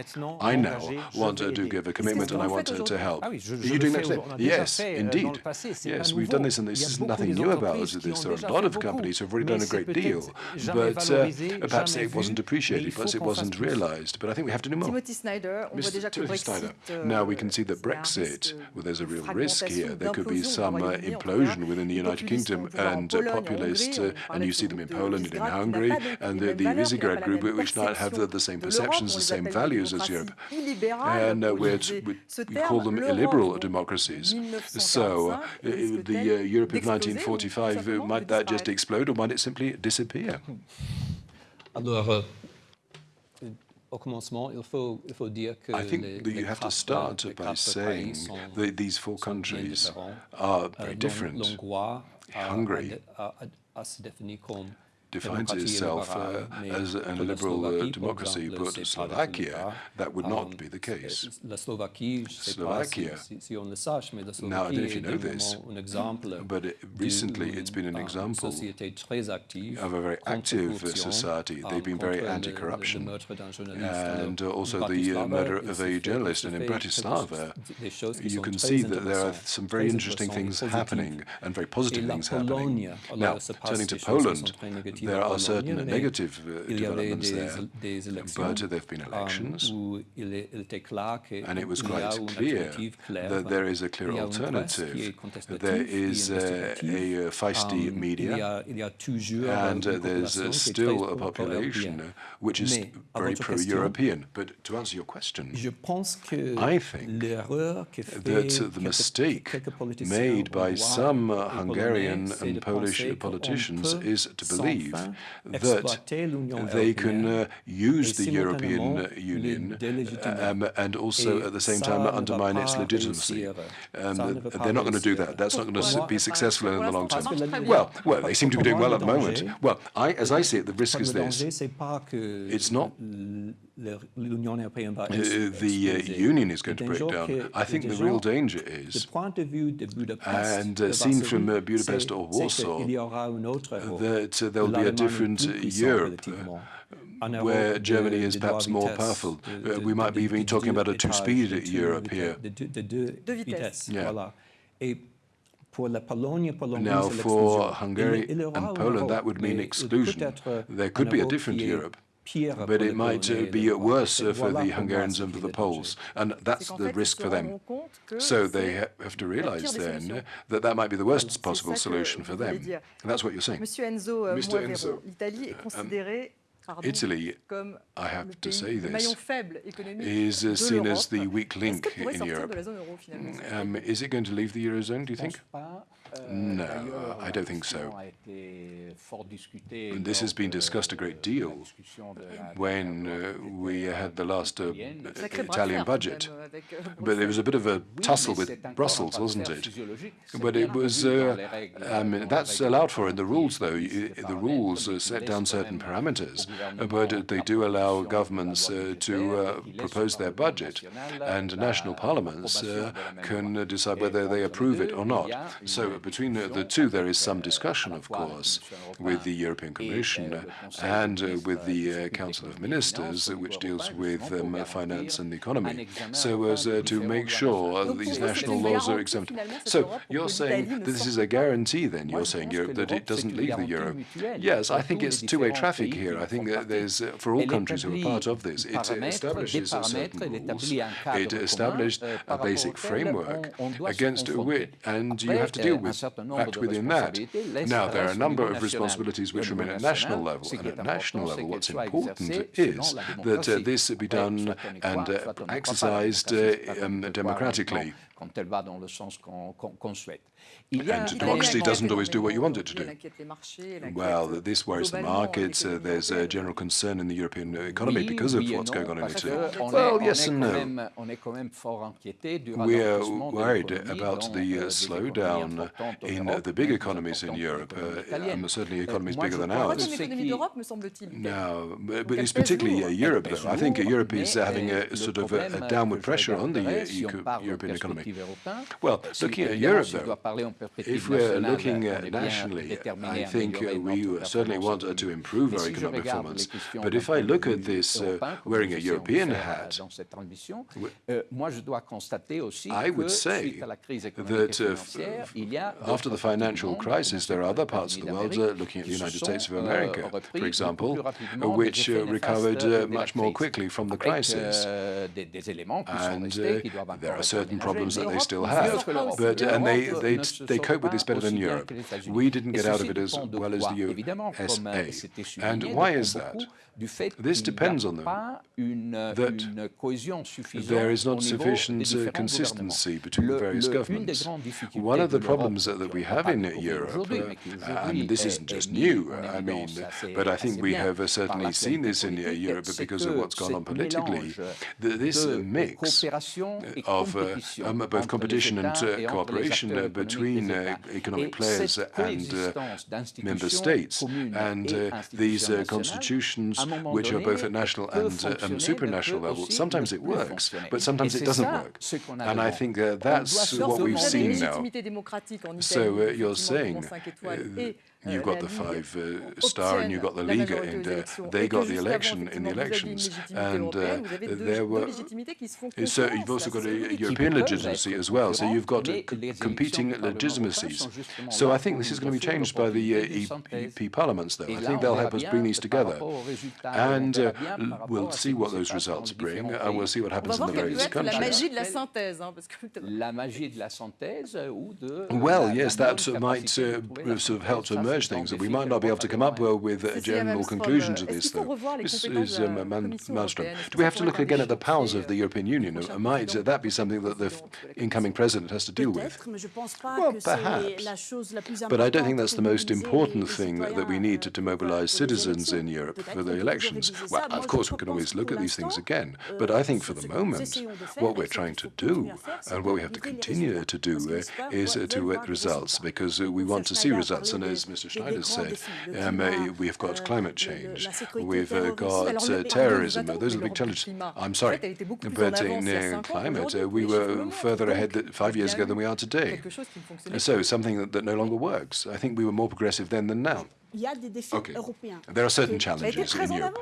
I now want to give a commitment and I want to, to help. Are you doing that today? Yes, indeed. Yes, we've done this, and this is nothing new about this. There are a lot of companies who have already done a great deal, but uh, perhaps it wasn't appreciated, perhaps it wasn't realized, but I think we have to do more. Timothy Snyder. Timothy Snyder. Now we can see that Brexit, well, there's a real risk here. There could be some uh, implosion within the United Kingdom and uh, populists, uh, and you see them in Poland and in Hungary, and the, the Visegrad group, which not have the, the same perceptions, the same values as Europe. And uh, we, call them illiberal democracies. So uh, the uh, Europe of 1945, might that just explode or might it simply disappear? Alors, au commencement, il faut, il faut dire que I think les, that you have to start by saying that these four countries are very euh, different. Hungary defines itself uh, as a liberal uh, democracy, but Slovakia, that would not be the case. Slovakia, now I don't know if you know this, but it, recently it's been an example of a very active society. They've been very anti-corruption, and also the uh, murder of a journalist. And in Bratislava, you can see that there are some very interesting things happening and very positive things happening. Now, turning to Poland, there are certain negative uh, developments there, but there have been um, elections, and it was quite clear that there is a clear alternative. There is a, a feisty um, media, and uh, there's uh, still a population which is very pro-European. But to answer your question, I think that the mistake made by some Hungarian and Polish politicians is to believe that they can uh, use the European Union um, and also at the same time undermine its legitimacy. Um, they're not going to do that. That's not going to be successful in the long term. Well, well, they seem to be doing well at the moment. Well, I, as I see it, the risk is this. It's not uh, the uh, Union is going to break down. I think the real danger is, and uh, seen from uh, Budapest or Warsaw, that uh, there will be a different Europe where Germany is perhaps more powerful. we might be even talking about a two-speed Europe here. Yeah. Now, for Hungary and Poland, that would mean exclusion. There could be a different Europe but it might uh, be worse uh, for the Hungarians and for the Poles, and that's the risk for them. So they ha have to realize then that that might be the worst possible solution for them. And that's what you're saying. Mr. Enzo. Enzo, l'Italie Italy, I have to say this, is uh, seen as the weak link in Europe. Um, is it going to leave the Eurozone, do you think? No, I don't think so. This has been discussed a great deal when uh, we had the last uh, Italian budget. But there was a bit of a tussle with Brussels, wasn't it? But it was, uh, I mean, that's allowed for in the rules, though. The rules set down certain parameters, but they do allow governments uh, to uh, propose their budget, and national parliaments uh, can decide whether they approve it or not. So between the two, there is some discussion, of course, with the European Commission and uh, with the uh, Council of Ministers, which deals with um, finance and the economy, so as uh, to make sure these national laws are exempt. So you're saying that this is a guarantee, then, you're saying Europe, that it doesn't leave the euro. Yes, I think it's two-way traffic here. I think that there's, for all countries who are part of this, it establishes certain rules. It established a basic framework against which, and you have to deal with act within that. Now, there are a number of responsibilities which remain at national level, and at national level, what's important is that uh, this be done and uh, exercised uh, um, democratically. And democracy doesn't always do what you want it to do. Well, this worries the markets. Uh, there's a general concern in the European economy because of what's going on in Italy. Well, yes and no. We are worried about the uh, slowdown in the big economies in Europe, uh, um, certainly economies bigger than ours. Now, but it's particularly uh, Europe, though. I think Europe is having a sort of a, a downward pressure on the uh, European economy. Well, looking at Europe, though, if we're looking nationally, I think we certainly want to improve our economic performance. But if I look at this uh, wearing a European hat, I would say that uh, after the financial crisis, there are other parts of the world, uh, looking at the United States of America, for example, which uh, recovered uh, much more quickly from the crisis. And uh, there are certain problems that they still have, but and they, they they cope with this better than Europe. We didn't get out of it as well as the USA. And why is that? This depends on them, that there is not sufficient uh, consistency between the various governments. One of the problems that we have in Europe, uh, and this isn't just new, I mean, but I think we have uh, certainly seen this in Europe because of what's gone on politically, this mix of uh, um, both competition and cooperation between uh, economic players and member states, and these constitutions which are both at national and uh, um, supranational level. Sometimes it works, but sometimes it doesn't work. And I think uh, that's what we've seen now. So uh, you're saying uh, You've got the five uh, star and you've got the Liga, and uh, they got the election in the elections. And uh, there were. So you've also got a European legitimacy as well. So you've got competing legitimacies. So I think this is going to be changed by the EP parliaments, though. I think they'll help us bring these together. And uh, we'll see what those results bring, and we'll see what happens in the various countries. Well, yes, that might uh, sort of help to merge things, that we might not be able to come up with a general conclusion to this, though. This is um, Malmström. Do we have to look again at the powers of the European Union? Might that be something that the incoming president has to deal with? Well, perhaps. But I don't think that's the most important thing that we need to, to mobilize citizens in Europe for the elections. Well, of course, we can always look at these things again, but I think for the moment, what we're trying to do, and what we have to continue to do, uh, is uh, to get results, because uh, we want to see results. And as Mr. Schneider said, um, uh, we've got climate change, we've uh, got uh, terrorism, those are the big challenges. I'm sorry, but in climate, we were further ahead five years ago than we are today. So something that, that no longer works. I think we were more progressive then than now. Okay. There are certain challenges in Europe.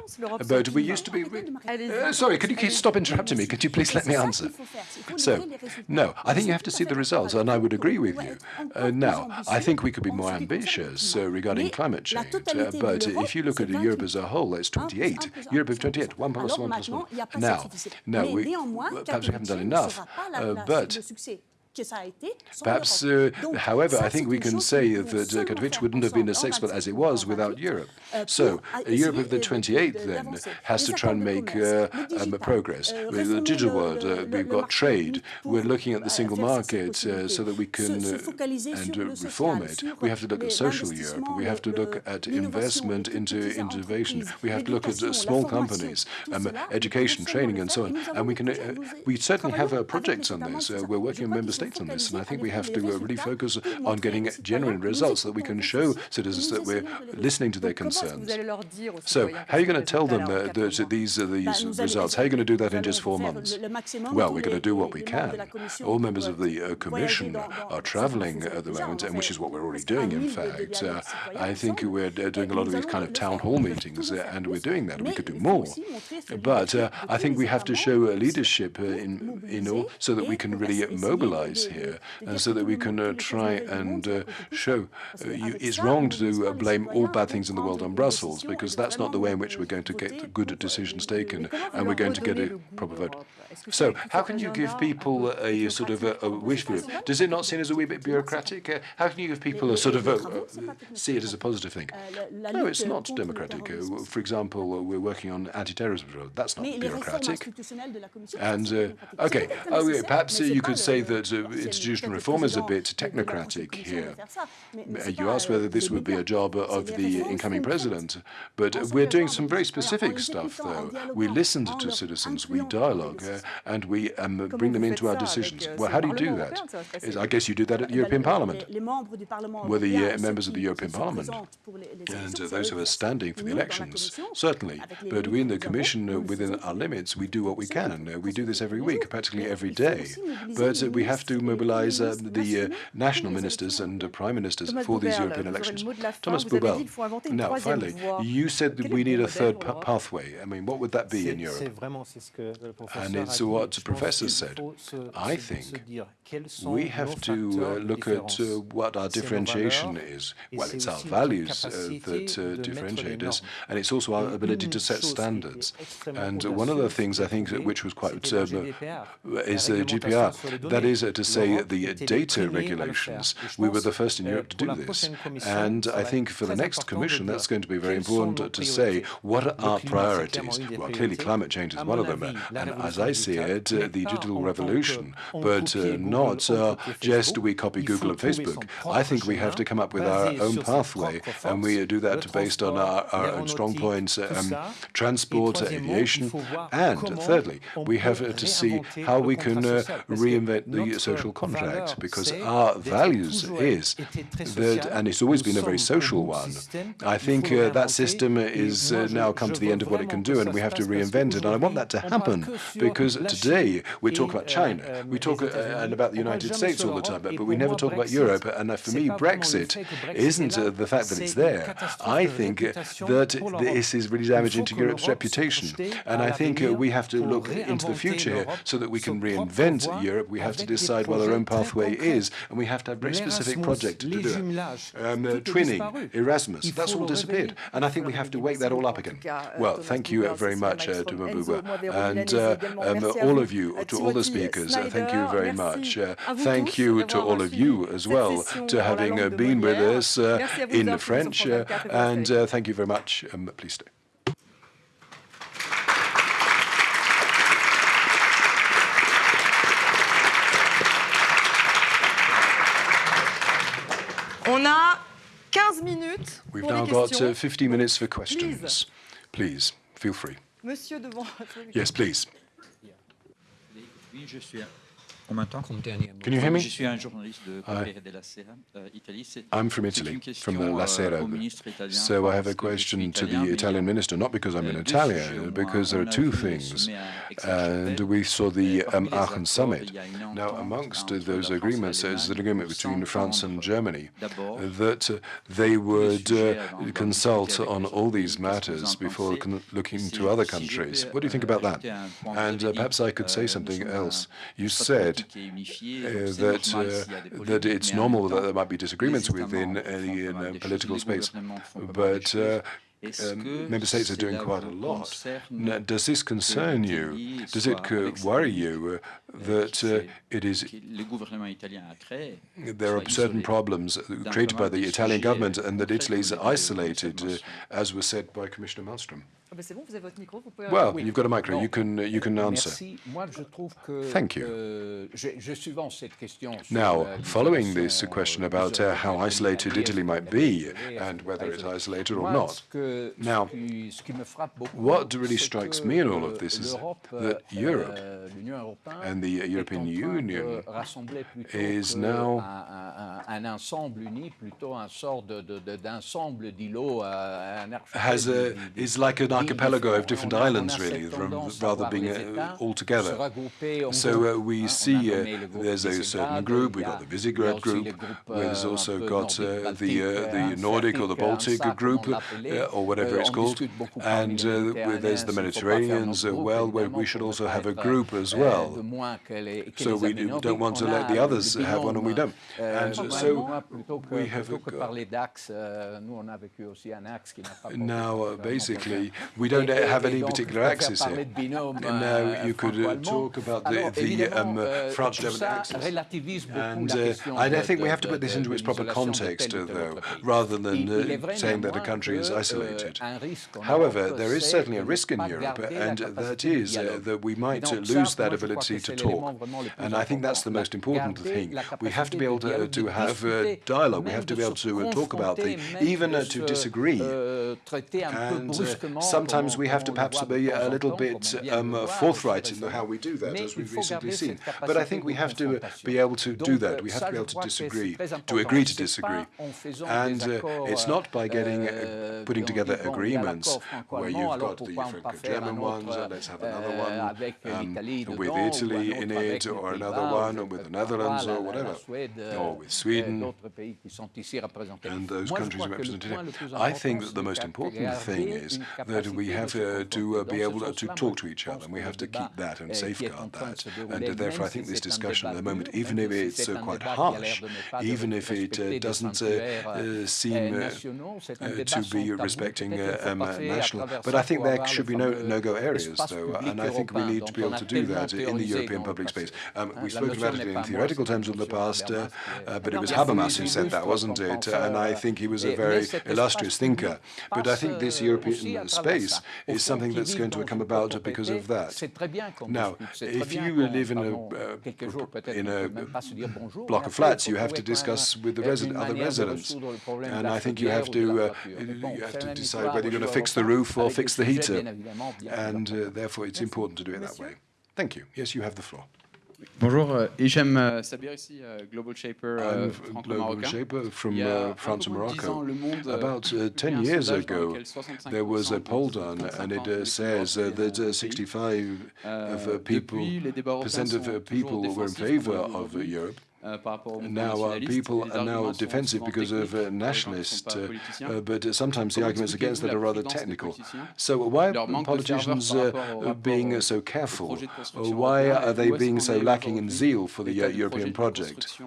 But we used to be... Uh, sorry, could you stop interrupting me? Could you please let me answer? So, no, I think you have to see the results, and I would agree with you. Uh, now, I think we could be more ambitious uh, regarding climate change, uh, but if you look at Europe as a whole, it's 28. Europe of 28, 1 plus 1 plus 1. Now, no, we, perhaps we haven't done enough, uh, but Perhaps, uh, however, I think we can say that uh, Katowice wouldn't have been as successful as it was without Europe. So, a Europe of the 28 then has to try and make uh, um, progress. With the digital world, uh, we've got trade. We're looking at the single market uh, so that we can uh, and reform it. We have to look at social Europe. We have to look at investment into innovation. We have to look at small companies, um, education, training, and so on. And we can, we certainly have projects on this. we're working on member states on this, and I think we have to uh, really focus on getting genuine results so that we can show citizens that we're listening to their concerns. So, how are you going to tell them uh, that these are these results? How are you going to do that in just four months? Well, we're going to do what we can. All members of the uh, Commission are traveling at the moment, and which is what we're already doing, in fact. Uh, I think we're doing a lot of these kind of town hall meetings, uh, and we're doing that. We could do more. But uh, I think we have to show leadership in, in all so that we can really mobilize here, and so that we can uh, try and uh, show uh, you, it's wrong to blame all bad things in the world on Brussels, because that's not the way in which we're going to get good decisions taken, and we're going to get a proper vote. So, how can you give people a sort of a, a wish for it? Does it not seem as a wee bit bureaucratic? Uh, how can you give people a sort of a, uh, see it as a positive thing? No, it's not democratic. Uh, for example, we're working on anti-terrorism. That's not bureaucratic. And okay, oh, perhaps you could say that institutional reform is a bit technocratic here. You asked whether this would be a job of the incoming president, but we're doing some very specific stuff, though. We listen to citizens, we dialogue, uh, and we um, bring them into our decisions. Well, how do you do that? Is, I guess you do that at the European Parliament. Were the uh, members of the European Parliament and uh, those who are standing for the elections, certainly. But we in the Commission, uh, within our limits, we do what we can. Uh, we do this every week, practically every day. But we have to mobilize the national ministers and prime ministers for these European elections. Thomas Buberl, now, finally, you said that we need a third pathway. I mean, what would that be in Europe? And it's what the professor said. I think we have to uh, look at uh, what our differentiation is. Well, it's our values uh, that uh, differentiate us, and it's also our ability to set standards. And one of the things I think which was quite uh, is the GDPR. That is to say the data regulations. We were the first in Europe to do this. And I think for the next commission, that's going to be very important to say what are our priorities. Well, clearly climate change is one of them. And as I see it, the digital revolution, but not uh, just we copy Google and Facebook. I think we have to come up with our own pathway, and we do that based on our, our own strong points, um, transport, aviation, and thirdly, we have to see how we can uh, reinvent the social contract, because our values is that, and it's always been a very social one. I think uh, that system is uh, now come to the end of what it can do, and we have to reinvent it. And I want that to happen because today we talk about China, we talk uh, and about the United States all the time, but, but we never talk about Europe. And uh, for me, Brexit isn't uh, the fact that it's there. I think that this is really damaging to Europe's reputation. And I think we have to look into the future here so that we can reinvent Europe. We have to decide what our own pathway is, and we have to have very specific project to do it. Um, twinning, Erasmus, that's all disappeared. And I think we have to wake that all up again. Well, thank you very much, uh, Buberl, and uh, um, all of you, to all the speakers, uh, thank you very much. Uh, thank you to all of you as well to having uh, been with us uh, in French, and thank you very much. Um, please stay. On a 15 minutes We've now got uh, 50 minutes for questions. Please, feel free. Monsieur devant. Yes, please. Can you hear me? I'm from Italy, from the La Sera. So I have a question to the Italian minister, not because I'm an Italian, because there are two things. And we saw the um, Aachen summit. Now, amongst those agreements, there's an agreement between France and Germany that uh, they would uh, consult on all these matters before looking to other countries. What do you think about that? And uh, perhaps I could say something else. You said uh, that uh, that it's normal that there might be disagreements within a political space, but uh, um, member states are doing quite a lot. Now, does this concern you? Does it worry you uh, that uh, it is there are certain problems created by the Italian government and that Italy is isolated, uh, as was said by Commissioner Malmström? Well, you've got a micro. You can you can answer. Thank you. Now, following this question about uh, how isolated Italy might be and whether it's isolated or not. Now, what really strikes me in all of this is that Europe and the European Union is now has a, is like an archipelago of different islands, really, rather being uh, all together. So uh, we see uh, there's a certain group, we've got the Visegrad group, there's also got uh, the, uh, the Nordic or the Baltic group, uh, or whatever it's called, and there's the Mediterraneans, as well, where we should also have a group as well. So we don't want to let the others have one and we don't. And so we have now, basically, we don't have any particular axis here. Now, you could uh, talk about the, the um, uh, French-German axis. And uh, I think we have to put this into its proper context, uh, though, rather than uh, saying that a country is isolated. However, there is certainly a risk in Europe, and that is that we might lose that ability to talk. And I think that's the most important thing. We have to be able to, to have dialogue. We have to be able to talk about things, even to disagree. And sometimes we have to perhaps be a little bit um, forthright in how we do that, as we've recently seen. But I think we have to be able to do that. We have to be able to disagree, to agree to disagree. And uh, it's not by getting uh, putting together agreements where you've got the Franco-German ones, and let's have another one um, with Italy in it, or another one or with the Netherlands, or whatever, or with Sweden, and those countries represented here. I think that the most important thing is that we have uh, to uh, be able to talk to each other, and we have to keep that and safeguard that. And therefore, I think this discussion at the moment, even if it's uh, quite harsh, even if it uh, doesn't uh, uh, seem to be respecting um, national, but I think there should be no no-go areas, though, and I think we need to be able to do that in the European public space. Um, we've spoken about it in theoretical terms in the past, but it was Habermas who said that, wasn't it? And I think he was a very illustrious thinker. But I think this European space is something that's going to come about because of that. Now, if you live in a, uh, in a block of flats, you have to discuss with the resi other residents. And I think you have to, uh, you have to decide whether you're going to fix the roof or fix the heater. And uh, therefore, it's important to do it that way. Thank you. Yes, you have the floor. Bonjour, euh, Hichem euh, Sabir ici, euh, Global Shaper Global Shaper from uh, France and Morocco. About uh, 10 years ago, there was a poll done, and it uh, says uh, that 65 of people, percent of people were in favor of Europe. Uh, now uh, people are now defensive because of uh, nationalists, uh, uh, but sometimes the arguments against that are rather technical. So why are politicians uh, being so careful? why are they being so lacking in zeal for the European project?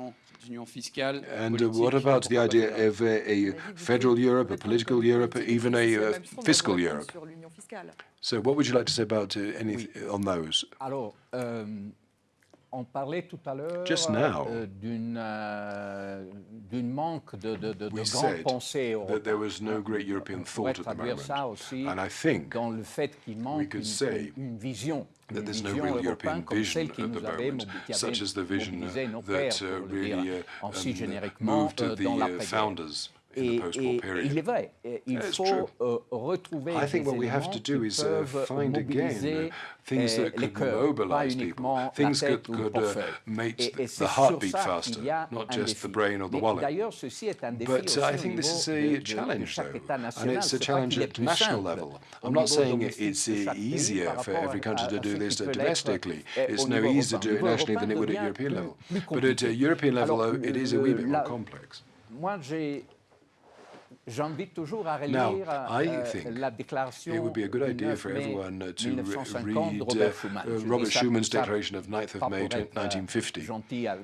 And what about the idea of a federal Europe, a political Europe, even a fiscal Europe? So what would you like to say about any on those? On parlait tout à l'heure euh, d'une euh, manque de, de, de, de grande pensée that there was no great European thought at the moment. And I think dans le fait qu'il manque une, une, vision. That there's no real European vision at the moment, such as the vision that uh, really uh, um, moved the uh, founders Et, et, il est vrai, il faut uh, retrouver I think what we have to do is uh, find again things that could mobilize people, things that could uh, make the heartbeat faster, not just the brain or the wallet. But uh, I think this is a challenge, though, and it's a challenge at national level. I'm not saying it's easier for every country to do this domestically. It's no easier to do it nationally than it would at European level. But at a European level, it is a wee bit more complex J'invite toujours à relire now, uh, la déclaration it would be a good idea for everyone uh, to read Robert, Schuman. Uh, Robert Schuman's declaration of 9th of May 1950.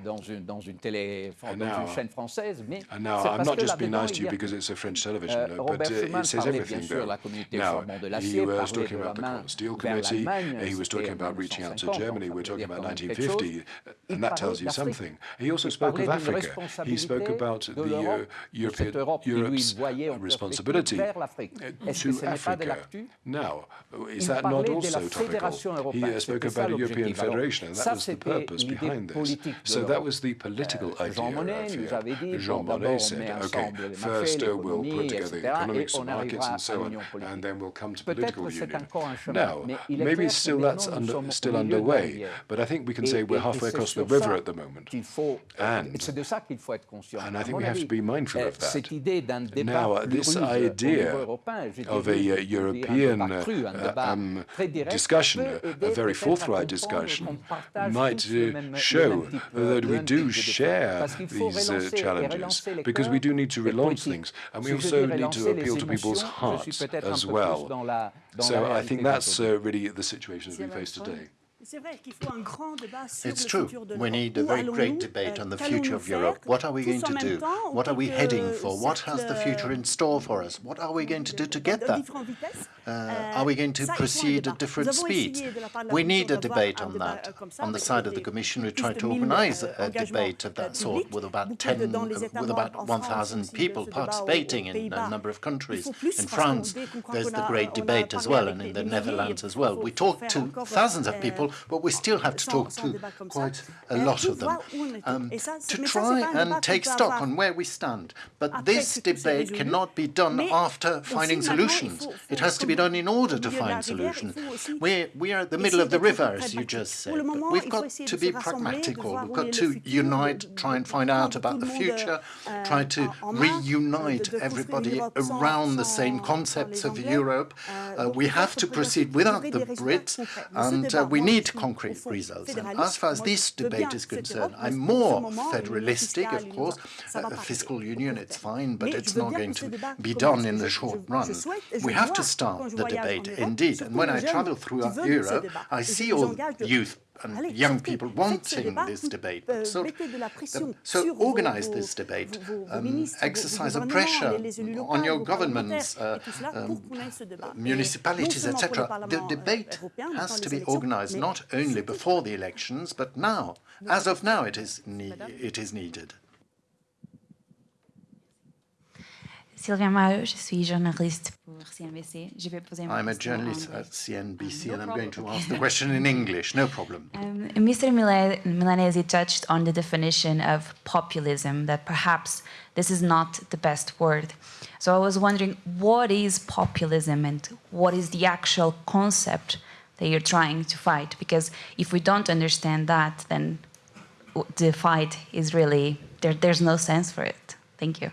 Dans une, dans une télé, dans une chaîne française, mais and now I'm not just being nice to you because it's a French television, uh, but uh, it says everything there. Now, he was talking about the Common Steel Committee, he was talking about reaching out to Germany, we're talking about 1950, and that tells you something. He also spoke of Africa. He spoke about the uh, European, Europe's responsibility to Africa. Now, is that not also topical? He uh, spoke about a European Federation, and that was the purpose behind this. So that was the political idea. Jean Monnet said, okay, first uh, we'll put together the economics and markets and so on, and then we'll come to political union. Now, maybe still that's under, still underway, but I think we can say we're halfway across the river at the moment. And, and I think we have to be mindful of that. Now, this idea of a uh, European uh, um, discussion, a very forthright discussion, might uh, show that we do share these uh, challenges, because we do need to relaunch things, and we also need to appeal to people's hearts as well. So I think that's uh, really the situation that we face today. It's true. We need a very great debate on the future of Europe. What are we going to do? What are we heading for? What has the future in store for us? What are we going to do to get that? Uh, are we going to proceed at different speeds? We need a debate on that. On the side of the Commission, we tried to organize a debate of that sort with about 10, with about 1,000 people participating in a number of countries. In France, there's the great debate as well, and in the Netherlands as well. We talked to thousands of people but we still have to talk to quite a lot of them um, to try and take stock on where we stand. But this debate cannot be done after finding solutions. It has to be done in order to find solutions. We're, we are at the middle of the river, as you just said, but we've got to be pragmatical. We've got to unite, try and find out about the future, try to reunite everybody around the same concepts of Europe. Uh, we have to proceed without the Brits, and uh, we need need concrete results. And as far as this debate is concerned, I'm more federalistic, of course. A fiscal union, it's fine, but it's not going to be done in the short run. We have to start the debate, indeed. And when I travel throughout Europe, I see all youth and young people wanting this debate. So, so organize this debate, um, exercise a pressure on your governments, uh, um, municipalities, etc. The debate has to be organized not only before the elections, but now. As of now, it is, it is needed. Sylvia je suis journaliste pour CNBC. Je vais poser I'm a journalist at CNBC um, no and I'm going to ask the <laughs> question in English, no problem. Um, Mr. Milanesi touched on the definition of populism, that perhaps this is not the best word. So I was wondering, what is populism and what is the actual concept that you're trying to fight? Because if we don't understand that, then the fight is really, there, there's no sense for it. Thank you.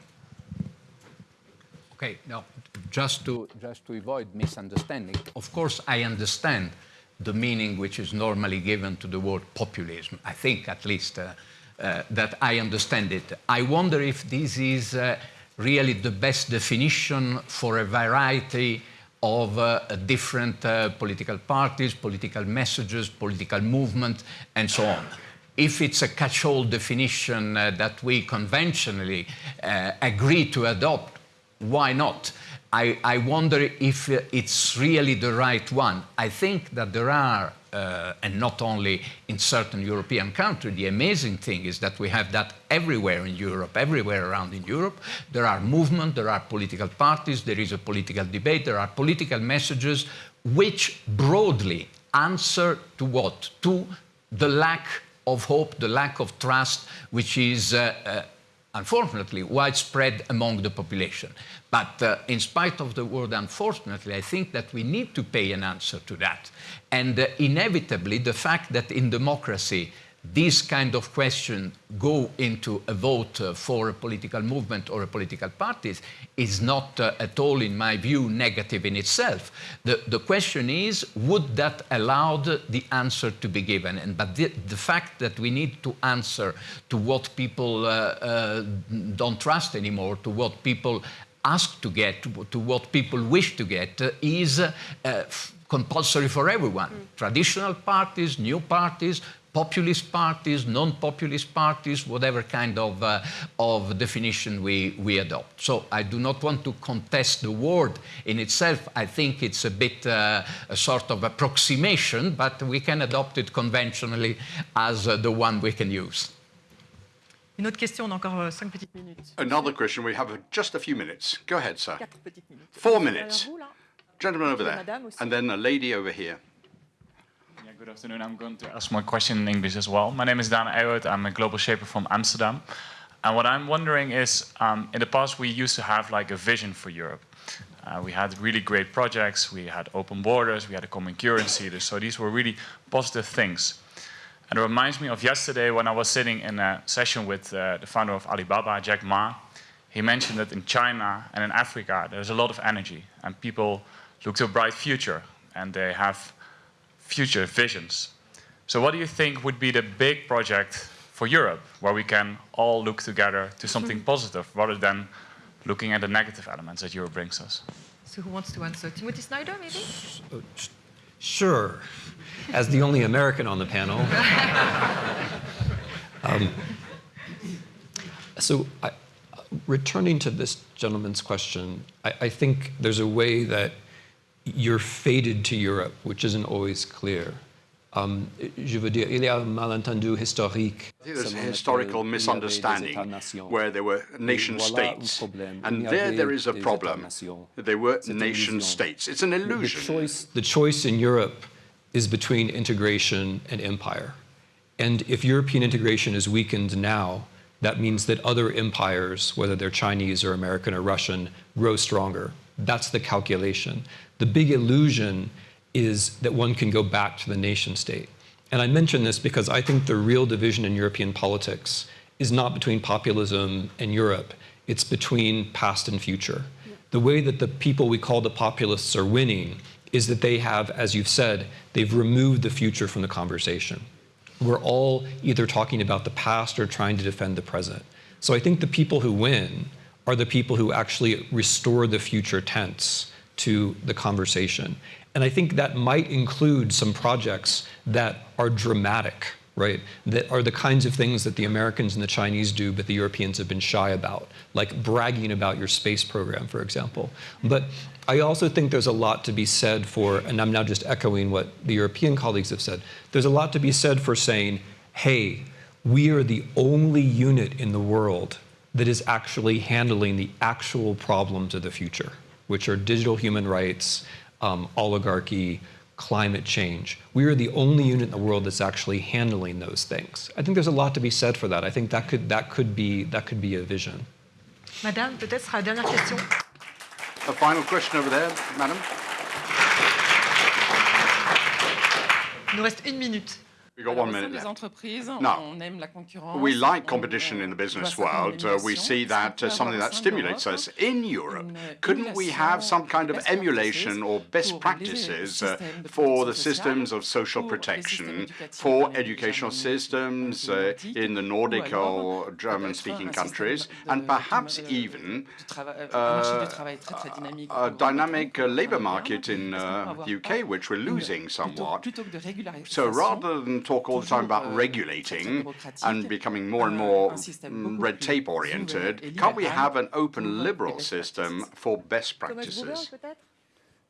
Okay, now, just to, just to avoid misunderstanding, of course, I understand the meaning which is normally given to the word populism. I think, at least, uh, uh, that I understand it. I wonder if this is uh, really the best definition for a variety of uh, different uh, political parties, political messages, political movement, and so on. If it's a catch-all definition uh, that we conventionally agree to adopt, why not? I, I, wonder if it's really the right one. I think that there are, uh, and not only in certain European countries, the amazing thing is that we have that everywhere in Europe, everywhere around in Europe. There are movements, there are political parties, there is a political debate, there are political messages which broadly answer to what? To the lack of hope, the lack of trust, which is uh, uh, unfortunately, widespread among the population. But uh, in spite of the word unfortunately, I think that we need to pay an answer to that. And uh, inevitably, the fact that in democracy, these kind of questions go into a vote uh, for a political movement or a political party is not uh, at all, in my view, negative in itself. The, the question is, would that allow the answer to be given? And, but the, the fact that we need to answer to what people uh, uh don't trust anymore, to what people ask to get, to what people wish to get, uh, is uh, compulsory for everyone. Mm. Traditional parties, new parties, populist parties, non-populist parties, whatever kind of, uh, of definition we, we adopt. So I do not want to contest the word in itself. I think it's a bit uh, a sort of approximation, but we can adopt it conventionally as uh, the one we can use. Une autre question, on a encore euh, cinq petites minutes. Another question, we have just a few minutes. Go ahead, sir. Four minutes. Gentleman over there, and then a lady over here. Good afternoon. I'm going to ask my question in English as well. My name is Daan Ewout. I'm a global shaper from Amsterdam. And what I'm wondering is, um, in the past, we used to have like a vision for Europe. Uh, we had really great projects. We had open borders. We had a common currency. So these were really positive things. And it reminds me of yesterday when I was sitting in a session with uh, the founder of Alibaba, Jack Ma. He mentioned that in China and in Africa, there's a lot of energy and people look to a bright future and they have future visions. So what do you think would be the big project for Europe where we can all look together to something mm -hmm. positive rather than looking at the negative elements that Europe brings us? So who wants to answer? Timothy Snyder, maybe? Sure. As the only American on the panel. <laughs> um, so I, returning to this gentleman's question, I, I think there's a way that you're fated to Europe, which isn't always clear. Um, je veux dire, il y a un malentendu historique. There's a historical misunderstanding where there were nation states, and there there is a problem. They were nation states. It's an illusion. The choice, the choice in Europe is between integration and empire. And if European integration is weakened now, that means that other empires, whether they're Chinese or American or Russian, grow stronger. That's the calculation. The big illusion is that one can go back to the nation state. And I mention this because I think the real division in European politics is not between populism and Europe, it's between past and future. The way that the people we call the populists are winning is that they have, as you've said, they've removed the future from the conversation. We're all either talking about the past or trying to defend the present. So I think the people who win are the people who actually restore the future tense to the conversation. And I think that might include some projects that are dramatic, right? That are the kinds of things that the Americans and the Chinese do, but the Europeans have been shy about, like bragging about your space program, for example. But I also think there's a lot to be said for, and I'm now just echoing what the European colleagues have said, there's a lot to be said for saying, hey, we are the only unit in the world that is actually handling the actual problems of the future which are digital human rights, um, oligarchy, climate change. We are the only unit in the world that's actually handling those things. I think there's a lot to be said for that. I think that could, that could, be, that could be a vision. Madame, peut-être la dernière question. A final question over there, madame. Il nous reste une minute. We've got one minute left. Now, we like competition in the business world. Uh, we see that uh, something that stimulates us. In Europe, couldn't we have some kind of emulation or best practices uh, for the systems of social protection, for educational systems uh, in the Nordic or German-speaking countries, and perhaps even uh, a dynamic uh, labor market in the UK, which we're losing somewhat. So rather than talk all the time about regulating and becoming more and more mm, red tape oriented, can't we have an open liberal system for best practices?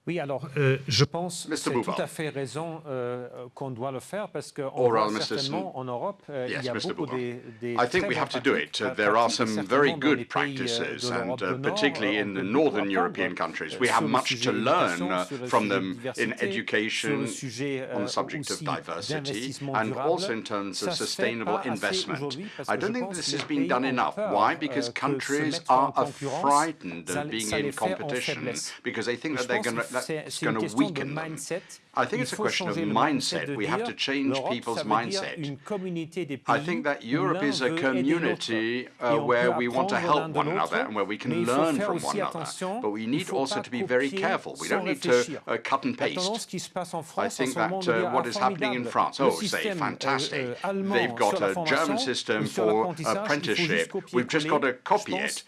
Oui, alors euh, je pense que c'est tout à fait raison euh, qu'on doit le faire parce qu'on voit certainement en Europe, euh, yes, il y a Mr. beaucoup des, des I think we have to do it. There are some very good practices, and uh, particularly in the northern European countries, we have much to learn uh, from them in education, on the subject of diversity, and also in terms of sustainable investment. I don't think this has been done enough. Why? Because countries are frightened of being in competition, because they think that they're going to that's going to weaken them. I think it's a question of mindset. We have to change people's mindset. I think that Europe is a community uh, where we want to help one another and where we can learn from one another. But we need also to be very careful. We don't need to uh, cut and paste. I think that uh, what is happening in France, oh, say, fantastic. Euh, They've got a German system for apprenticeship. We've just got to copy it.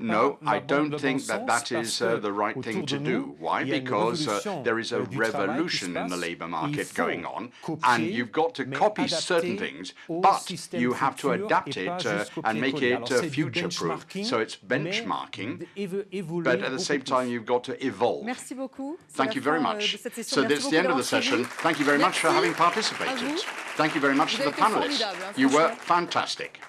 No, I don't think that that is uh, the right thing to do. Why? Because uh, there is a revolution in the labour market going on, and you've got to copy certain things, but you have to adapt it uh, and make it uh, future-proof. So it's benchmarking, but at the same time, you've got to evolve. Thank you very much. So that's the end of the session. Thank you very much for having participated. Thank you very much to the panelists. You were fantastic.